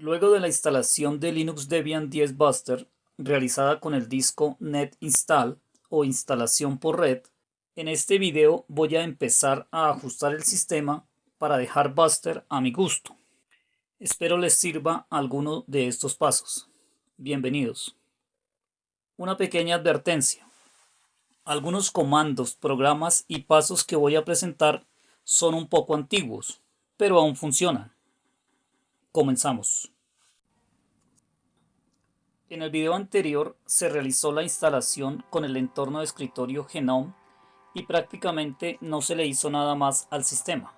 Luego de la instalación de Linux Debian 10 Buster, realizada con el disco Net Install o instalación por red, en este video voy a empezar a ajustar el sistema para dejar Buster a mi gusto. Espero les sirva alguno de estos pasos. Bienvenidos. Una pequeña advertencia. Algunos comandos, programas y pasos que voy a presentar son un poco antiguos, pero aún funcionan. Comenzamos. En el video anterior se realizó la instalación con el entorno de escritorio Genome y prácticamente no se le hizo nada más al sistema.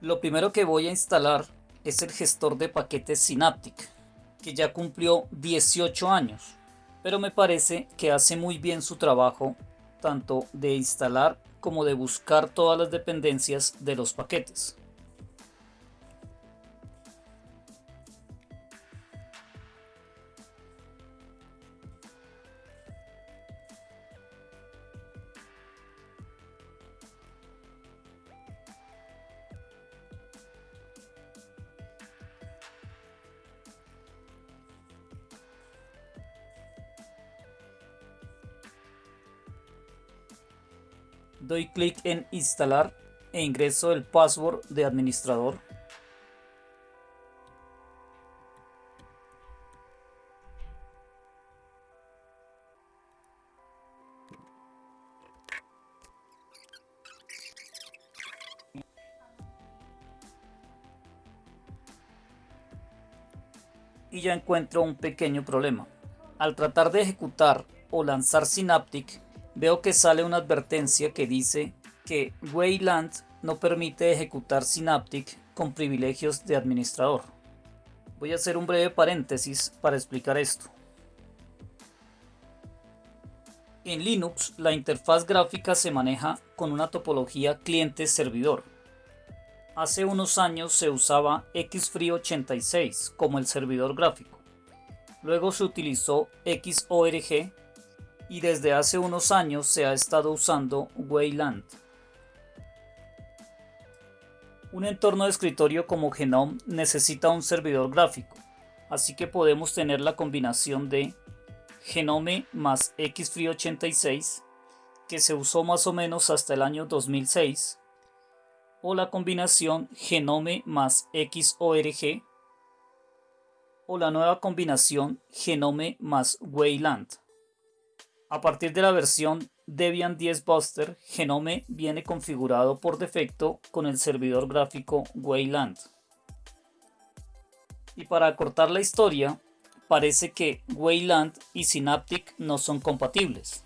Lo primero que voy a instalar es el gestor de paquetes Synaptic, que ya cumplió 18 años, pero me parece que hace muy bien su trabajo tanto de instalar como de buscar todas las dependencias de los paquetes. Clic en instalar e ingreso el password de administrador. Y ya encuentro un pequeño problema. Al tratar de ejecutar o lanzar Synaptic, veo que sale una advertencia que dice que Wayland no permite ejecutar Synaptic con privilegios de administrador. Voy a hacer un breve paréntesis para explicar esto. En Linux, la interfaz gráfica se maneja con una topología cliente-servidor. Hace unos años se usaba XFree86 como el servidor gráfico. Luego se utilizó XORG y desde hace unos años se ha estado usando Wayland. Un entorno de escritorio como Genome necesita un servidor gráfico, así que podemos tener la combinación de Genome más XFree86, que se usó más o menos hasta el año 2006, o la combinación Genome más XORG, o la nueva combinación Genome más Wayland. A partir de la versión Debian 10 Buster, Genome viene configurado por defecto con el servidor gráfico Wayland. Y para acortar la historia, parece que Wayland y Synaptic no son compatibles.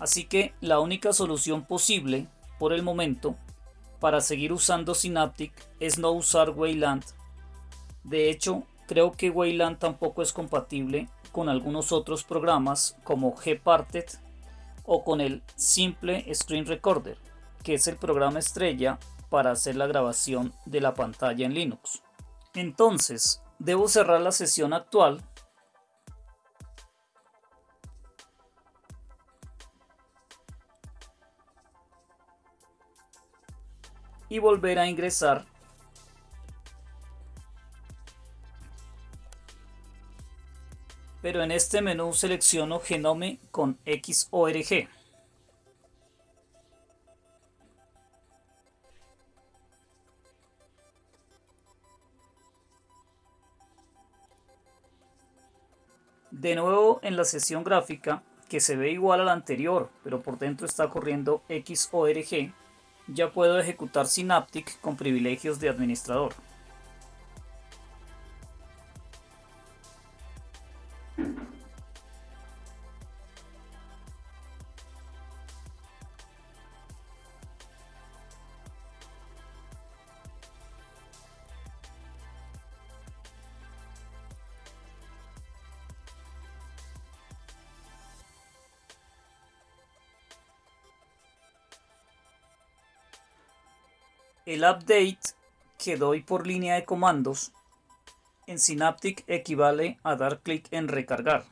Así que la única solución posible, por el momento, para seguir usando Synaptic es no usar Wayland. De hecho, creo que Wayland tampoco es compatible con algunos otros programas como Gparted o con el simple Screen Recorder, que es el programa estrella para hacer la grabación de la pantalla en Linux. Entonces, debo cerrar la sesión actual y volver a ingresar pero en este menú selecciono Genome con XORG. De nuevo en la sesión gráfica, que se ve igual a la anterior, pero por dentro está corriendo XORG, ya puedo ejecutar Synaptic con privilegios de administrador. El update que doy por línea de comandos En Synaptic equivale a dar clic en recargar.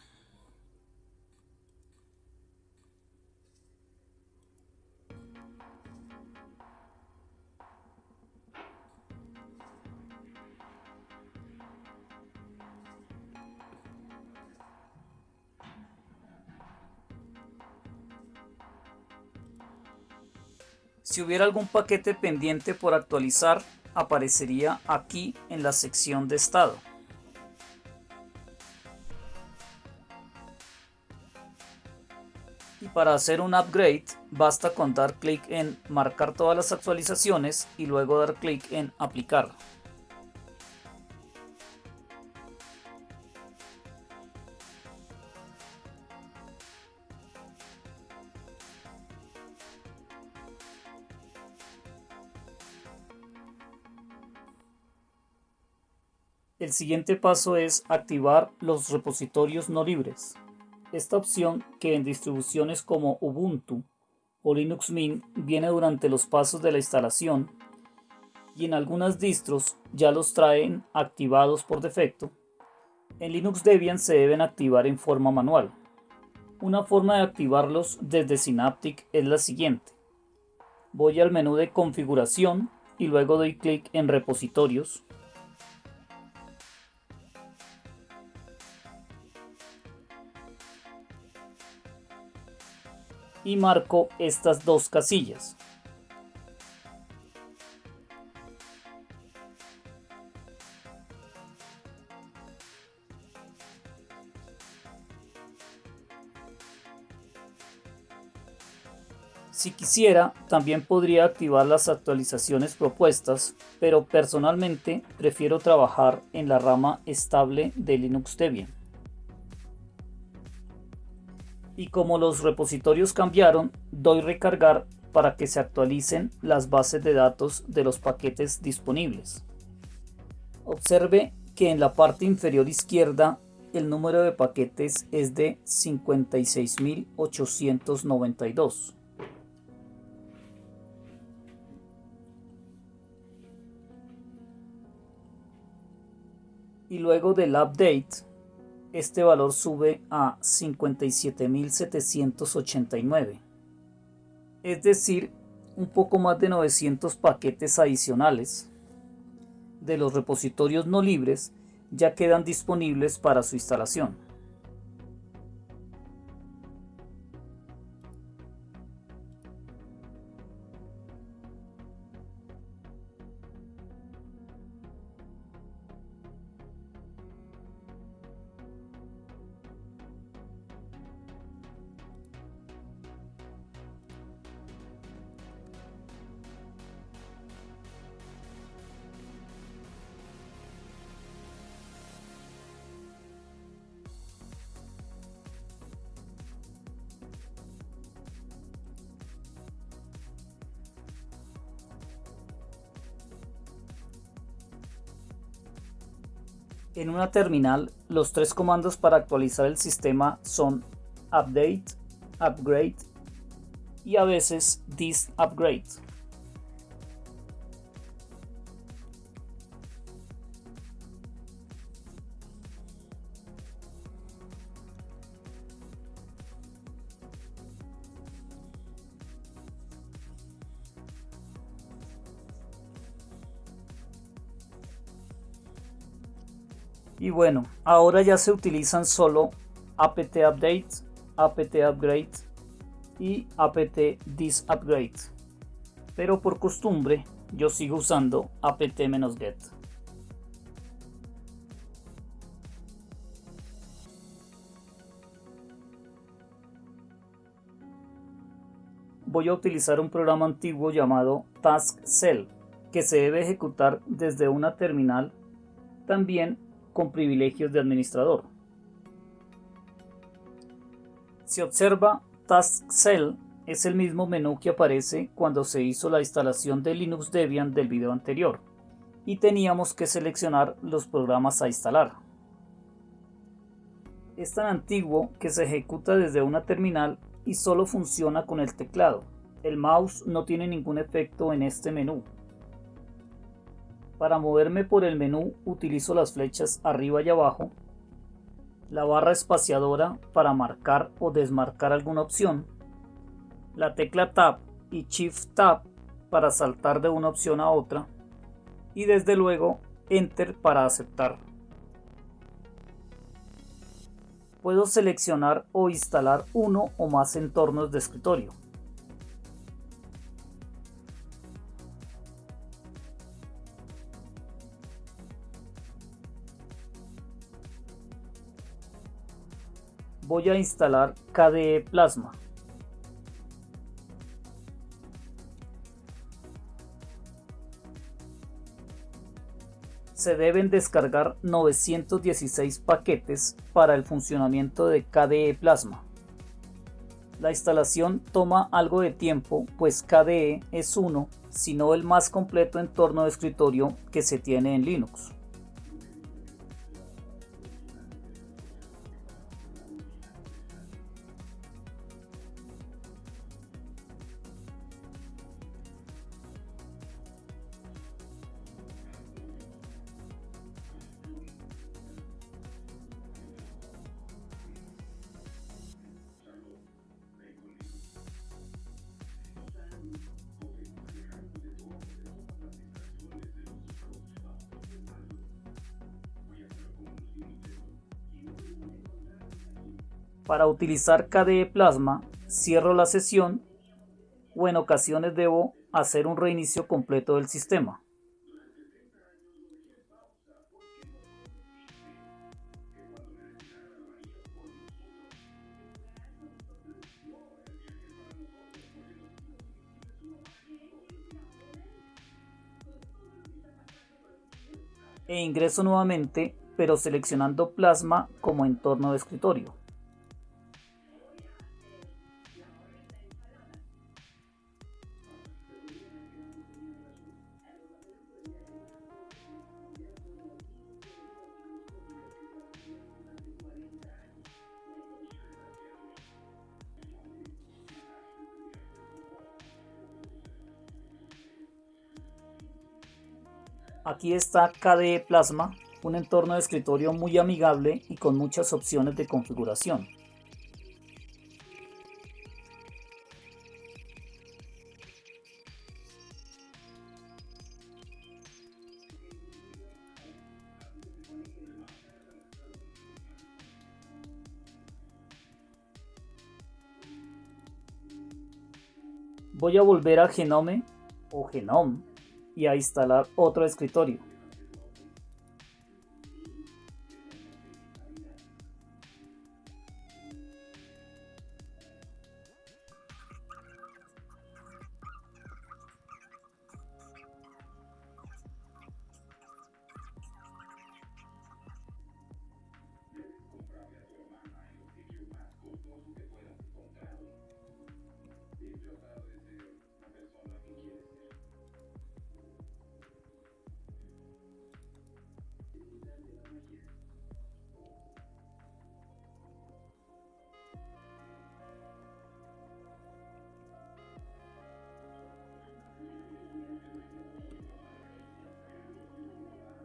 Si hubiera algún paquete pendiente por actualizar, aparecería aquí en la sección de estado. Y para hacer un upgrade, basta con dar clic en marcar todas las actualizaciones y luego dar clic en aplicar. El siguiente paso es activar los repositorios no libres. Esta opción, que en distribuciones como Ubuntu o Linux Mint viene durante los pasos de la instalación y en algunas distros ya los traen activados por defecto, en Linux Debian se deben activar en forma manual. Una forma de activarlos desde Synaptic es la siguiente. Voy al menú de configuración y luego doy clic en repositorios y marco estas dos casillas. Si quisiera, también podría activar las actualizaciones propuestas, pero personalmente prefiero trabajar en la rama estable de Linux Debian y como los repositorios cambiaron, doy recargar para que se actualicen las bases de datos de los paquetes disponibles. Observe que en la parte inferior izquierda el número de paquetes es de 56.892. Y luego del update este valor sube a 57.789, es decir, un poco más de 900 paquetes adicionales de los repositorios no libres ya quedan disponibles para su instalación. En una terminal, los tres comandos para actualizar el sistema son update, upgrade y a veces this upgrade. Bueno, ahora ya se utilizan solo apt update, apt upgrade y apt this upgrade. Pero por costumbre yo sigo usando apt-get. Voy a utilizar un programa antiguo llamado TaskCell que se debe ejecutar desde una terminal también con privilegios de administrador. Si observa, Task Cell es el mismo menú que aparece cuando se hizo la instalación de Linux Debian del video anterior y teníamos que seleccionar los programas a instalar. Es tan antiguo que se ejecuta desde una terminal y solo funciona con el teclado. El mouse no tiene ningún efecto en este menú. Para moverme por el menú utilizo las flechas arriba y abajo, la barra espaciadora para marcar o desmarcar alguna opción, la tecla Tab y Shift Tab para saltar de una opción a otra y desde luego Enter para aceptar. Puedo seleccionar o instalar uno o más entornos de escritorio. Voy a instalar KDE Plasma. se deben descargar 916 paquetes para el funcionamiento de KDE Plasma. La instalación toma algo de tiempo, pues KDE es uno, si no el más completo entorno de escritorio que se tiene en Linux. Para utilizar KDE Plasma, cierro la sesión o en ocasiones debo hacer un reinicio completo del sistema. E ingreso nuevamente, pero seleccionando Plasma como entorno de escritorio. Aquí está KDE Plasma, un entorno de escritorio muy amigable y con muchas opciones de configuración. Voy a volver a Genome o Genome y a instalar otro escritorio.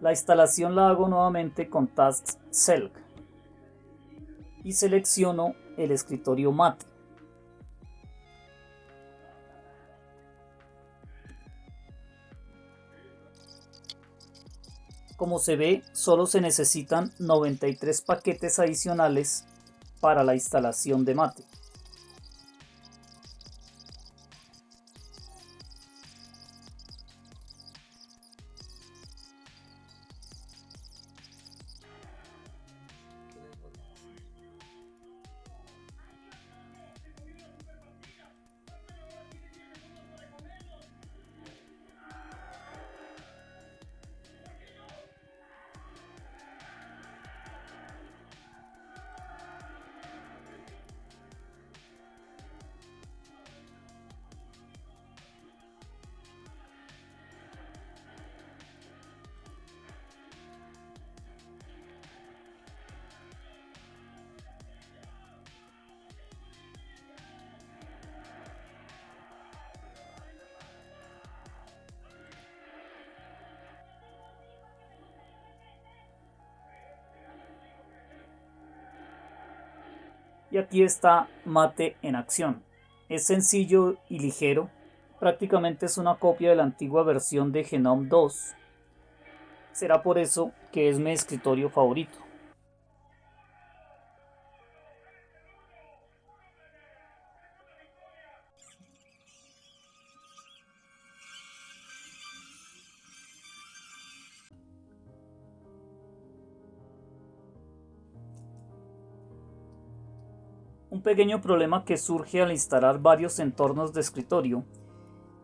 La instalación la hago nuevamente con Task Select y selecciono el escritorio Mate. Como se ve, solo se necesitan 93 paquetes adicionales para la instalación de Mate. Y aquí está Mate en acción. Es sencillo y ligero. Prácticamente es una copia de la antigua versión de Genome 2. Será por eso que es mi escritorio favorito. Un pequeño problema que surge al instalar varios entornos de escritorio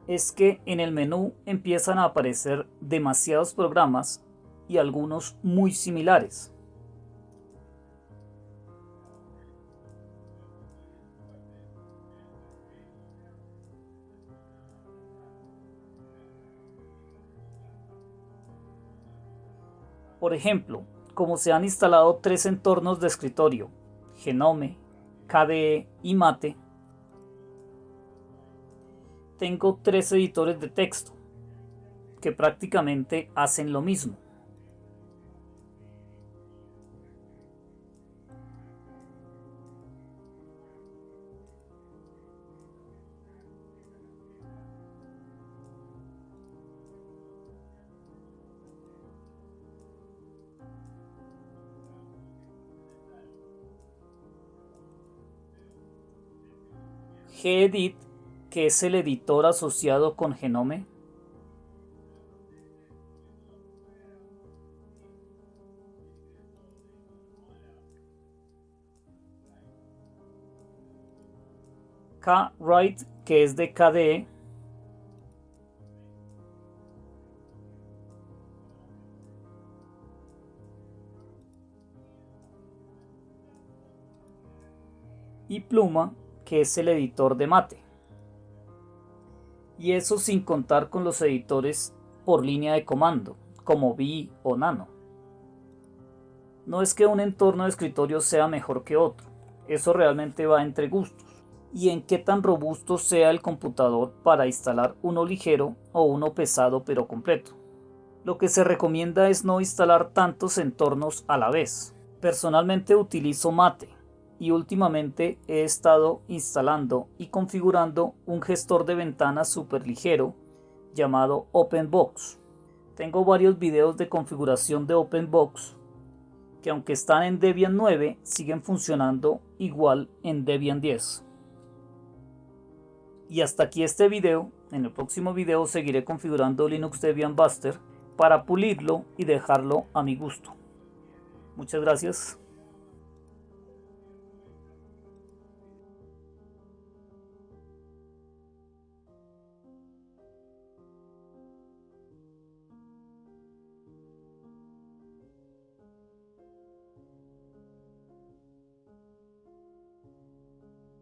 es que en el menú empiezan a aparecer demasiados programas y algunos muy similares. Por ejemplo, como se han instalado tres entornos de escritorio, Genome, KDE y Mate, tengo tres editores de texto que prácticamente hacen lo mismo. Gedit, que es el editor asociado con Genome, Kwrite, que es de KDE, y Pluma, que es el editor de Mate. Y eso sin contar con los editores por línea de comando, como Vi o Nano. No es que un entorno de escritorio sea mejor que otro, eso realmente va entre gustos y en qué tan robusto sea el computador para instalar uno ligero o uno pesado pero completo. Lo que se recomienda es no instalar tantos entornos a la vez. Personalmente utilizo Mate, y últimamente he estado instalando y configurando un gestor de ventanas super ligero llamado OpenBox. Tengo varios videos de configuración de OpenBox que aunque están en Debian 9 siguen funcionando igual en Debian 10. Y hasta aquí este video, en el próximo video seguiré configurando Linux Debian Buster para pulirlo y dejarlo a mi gusto. Muchas gracias.